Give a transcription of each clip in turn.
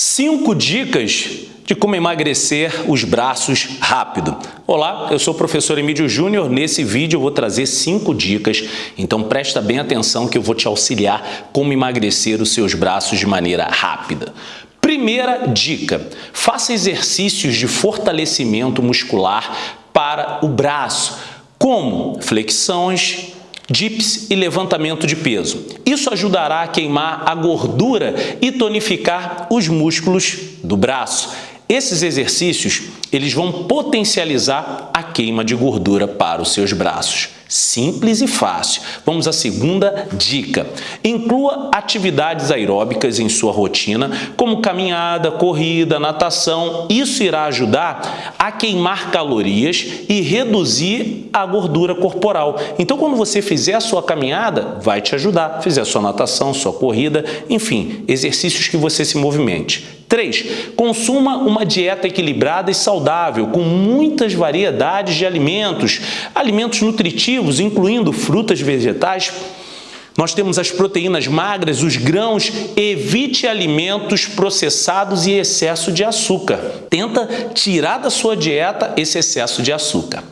Cinco dicas de como emagrecer os braços rápido. Olá, eu sou o professor Emílio Júnior. Nesse vídeo eu vou trazer cinco dicas, então presta bem atenção que eu vou te auxiliar como emagrecer os seus braços de maneira rápida. Primeira dica, faça exercícios de fortalecimento muscular para o braço, como flexões, dips e levantamento de peso. Isso ajudará a queimar a gordura e tonificar os músculos do braço. Esses exercícios eles vão potencializar a queima de gordura para os seus braços. Simples e fácil. Vamos à segunda dica. Inclua atividades aeróbicas em sua rotina, como caminhada, corrida, natação. Isso irá ajudar a queimar calorias e reduzir a gordura corporal. Então, quando você fizer a sua caminhada, vai te ajudar. Fizer a sua natação, sua corrida, enfim, exercícios que você se movimente. 3. Consuma uma dieta equilibrada e saudável, com muitas variedades de alimentos, alimentos nutritivos, incluindo frutas vegetais. Nós temos as proteínas magras, os grãos, evite alimentos processados e excesso de açúcar. Tenta tirar da sua dieta esse excesso de açúcar.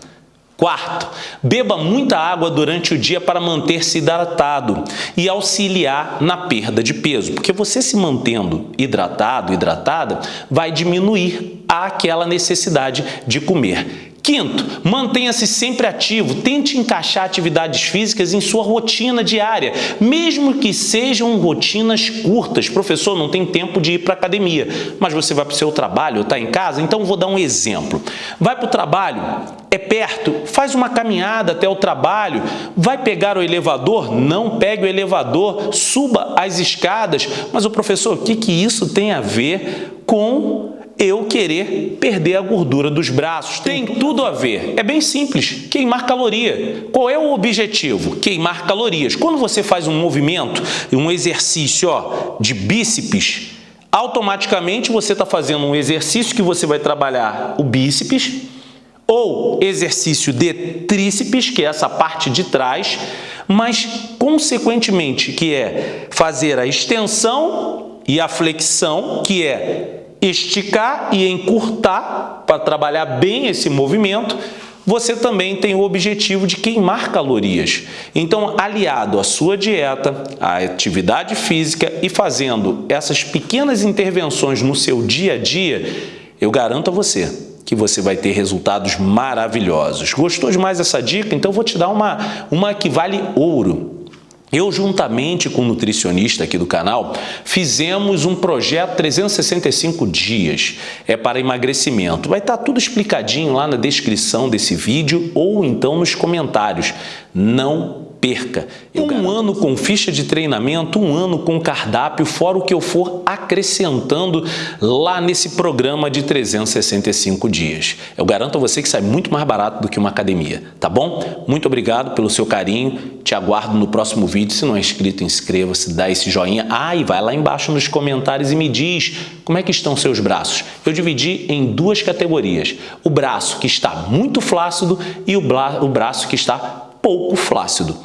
Quarto, beba muita água durante o dia para manter-se hidratado e auxiliar na perda de peso, porque você se mantendo hidratado, hidratada, vai diminuir aquela necessidade de comer. Quinto, mantenha-se sempre ativo, tente encaixar atividades físicas em sua rotina diária, mesmo que sejam rotinas curtas. Professor, não tem tempo de ir para a academia, mas você vai para o seu trabalho, está em casa? Então vou dar um exemplo. Vai para o trabalho, é perto, faz uma caminhada até o trabalho, vai pegar o elevador? Não pegue o elevador, suba as escadas. Mas o professor, o que, que isso tem a ver com eu querer perder a gordura dos braços. Tem tudo a ver. É bem simples, queimar caloria. Qual é o objetivo? Queimar calorias. Quando você faz um movimento, um exercício ó, de bíceps, automaticamente você está fazendo um exercício que você vai trabalhar o bíceps, ou exercício de tríceps, que é essa parte de trás, mas consequentemente que é fazer a extensão e a flexão, que é esticar e encurtar para trabalhar bem esse movimento, você também tem o objetivo de queimar calorias. Então, aliado à sua dieta, à atividade física e fazendo essas pequenas intervenções no seu dia a dia, eu garanto a você que você vai ter resultados maravilhosos. Gostou demais dessa dica? Então, vou te dar uma, uma que vale ouro. Eu, juntamente com o nutricionista aqui do canal, fizemos um projeto 365 dias é para emagrecimento. Vai estar tudo explicadinho lá na descrição desse vídeo ou então nos comentários. Não perca. Eu um garanto. ano com ficha de treinamento, um ano com cardápio, fora o que eu for acrescentando lá nesse programa de 365 dias. Eu garanto a você que sai muito mais barato do que uma academia, tá bom? Muito obrigado pelo seu carinho, te aguardo no próximo vídeo. Se não é inscrito, inscreva-se, dá esse joinha. Ah, e vai lá embaixo nos comentários e me diz como é que estão seus braços. Eu dividi em duas categorias, o braço que está muito flácido e o, o braço que está pouco flácido.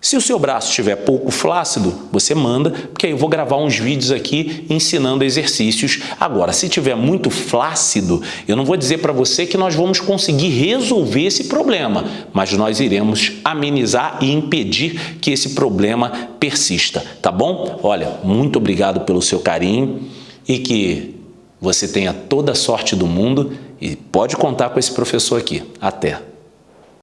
Se o seu braço estiver pouco flácido, você manda, porque aí eu vou gravar uns vídeos aqui ensinando exercícios. Agora, se estiver muito flácido, eu não vou dizer para você que nós vamos conseguir resolver esse problema, mas nós iremos amenizar e impedir que esse problema persista, tá bom? Olha, muito obrigado pelo seu carinho e que você tenha toda a sorte do mundo e pode contar com esse professor aqui. Até!